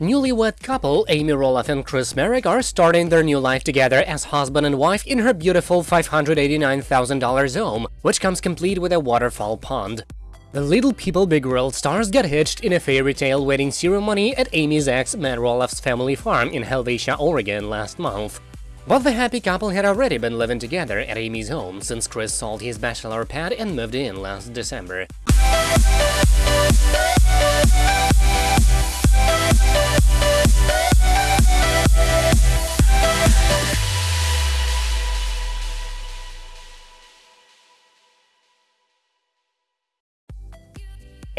Newlywed couple Amy Roloff and Chris Marek are starting their new life together as husband and wife in her beautiful $589,000 home, which comes complete with a waterfall pond. The Little People Big World stars got hitched in a fairy tale wedding ceremony at Amy's ex Matt Roloff's family farm in Helvetia, Oregon last month. But the happy couple had already been living together at Amy's home since Chris sold his bachelor pad and moved in last December.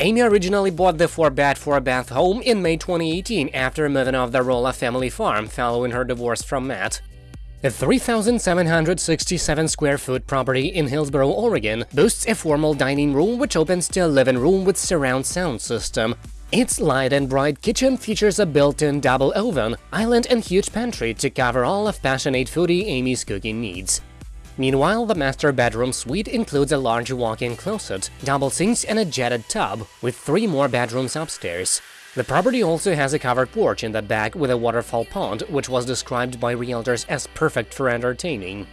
Amy originally bought the 4-bed 4-bath home in May 2018 after moving off the Roloff family farm following her divorce from Matt. The 3,767 square foot property in Hillsboro, Oregon boasts a formal dining room which opens to a living room with surround sound system. Its light and bright kitchen features a built-in double oven, island and huge pantry to cover all of passionate foodie Amy's cooking needs. Meanwhile, the master bedroom suite includes a large walk-in closet, double sinks and a jetted tub, with three more bedrooms upstairs. The property also has a covered porch in the back with a waterfall pond, which was described by realtors as perfect for entertaining.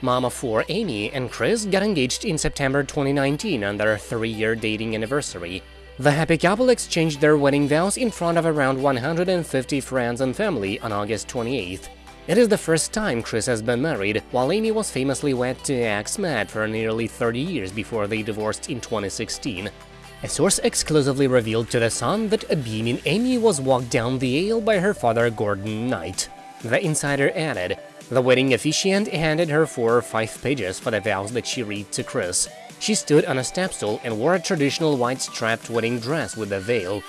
Mama 4 Amy and Chris got engaged in September 2019 on their three-year dating anniversary. The happy couple exchanged their wedding vows in front of around 150 friends and family on August 28th. It is the first time Chris has been married, while Amy was famously wed to ex Matt for nearly 30 years before they divorced in 2016. A source exclusively revealed to The Sun that a beaming Amy was walked down the aisle by her father Gordon Knight. The insider added, the wedding officiant handed her four or five pages for the vows that she read to Chris. She stood on a step stool and wore a traditional white strapped wedding dress with a veil.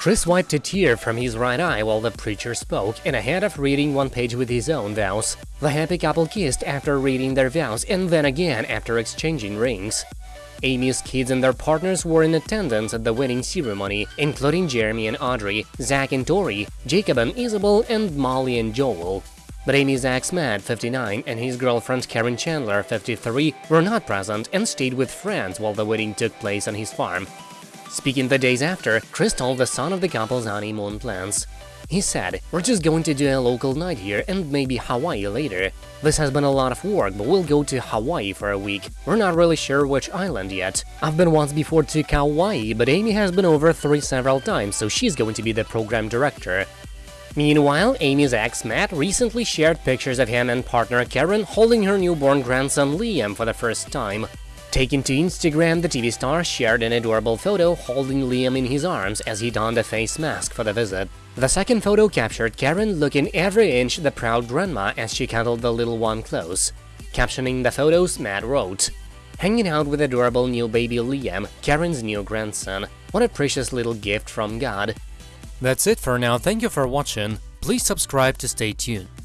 Chris wiped a tear from his right eye while the preacher spoke, and ahead of reading one page with his own vows. The happy couple kissed after reading their vows and then again after exchanging rings. Amy's kids and their partners were in attendance at the wedding ceremony, including Jeremy and Audrey, Zach and Tori, Jacob and Isabel, and Molly and Joel. But Amy's ex Matt, 59, and his girlfriend Karen Chandler, 53, were not present and stayed with friends while the wedding took place on his farm. Speaking the days after, Chris told the Sun of the couple's honeymoon plans. He said, we're just going to do a local night here and maybe Hawaii later. This has been a lot of work, but we'll go to Hawaii for a week. We're not really sure which island yet. I've been once before to Kauai, but Amy has been over three several times, so she's going to be the program director. Meanwhile, Amy's ex Matt recently shared pictures of him and partner Karen holding her newborn grandson Liam for the first time. Taken to Instagram, the TV star shared an adorable photo holding Liam in his arms as he donned a face mask for the visit. The second photo captured Karen looking every inch the proud grandma as she cuddled the little one close. Captioning the photos, Matt wrote, Hanging out with adorable new baby Liam, Karen's new grandson. What a precious little gift from God. That's it for now, thank you for watching, please subscribe to stay tuned.